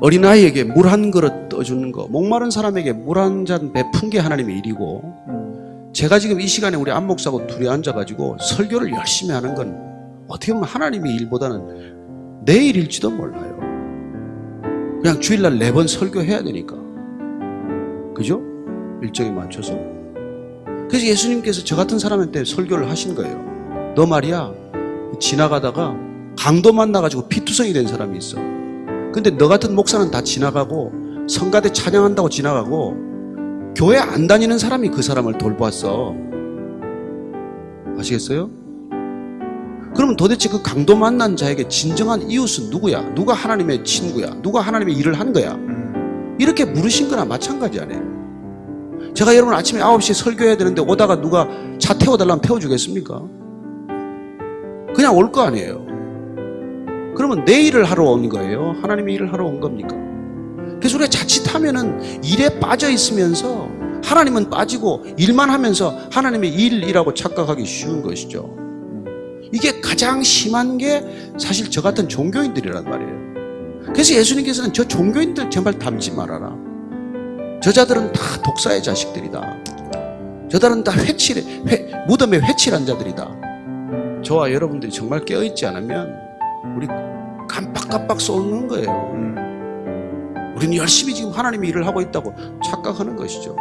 어린아이에게 물 한 그릇 떠주는 거, 목마른 사람에게 물 한 잔 베푼 게 하나님의 일이고, 제가 지금 이 시간에 우리 안목사하고 둘이 앉아가지고 설교를 열심히 하는 건 어떻게 보면 하나님의 일보다는 내 일일지도 몰라요. 그냥 주일날 네 번 설교해야 되니까. 그죠? 일정에 맞춰서. 그래서 예수님께서 저 같은 사람한테 설교를 하신 거예요. 너 말이야, 지나가다가 강도 만나가지고 피투성이 된 사람이 있어. 근데 너 같은 목사는 다 지나가고 성가대 찬양한다고 지나가고 교회 안 다니는 사람이 그 사람을 돌보았어. 아시겠어요? 그러면 도대체 그 강도 만난 자에게 진정한 이웃은 누구야? 누가 하나님의 친구야? 누가 하나님의 일을 한 거야? 이렇게 물으신 거나 마찬가지 아니에요. 제가 여러분 아침에 9시에 설교해야 되는데 오다가 누가 차 태워달라면 태워주겠습니까? 그냥 올 거 아니에요. 그러면 내 일을 하러 온 거예요? 하나님의 일을 하러 온 겁니까? 그래서 우리가 자칫하면은 일에 빠져 있으면서 하나님은 빠지고 일만 하면서 하나님의 일이라고 착각하기 쉬운 것이죠. 이게 가장 심한 게 사실 저 같은 종교인들이란 말이에요. 그래서 예수님께서는 저 종교인들 제발 닮지 말아라. 저자들은 다 독사의 자식들이다. 저들은 다 회칠, 회, 무덤에 회칠한 자들이다. 저와 여러분들이 정말 깨어있지 않으면 우리 깜빡깜빡 쏘는 거예요. 우리는 열심히 지금 하나님의 일을 하고 있다고 착각하는 것이죠.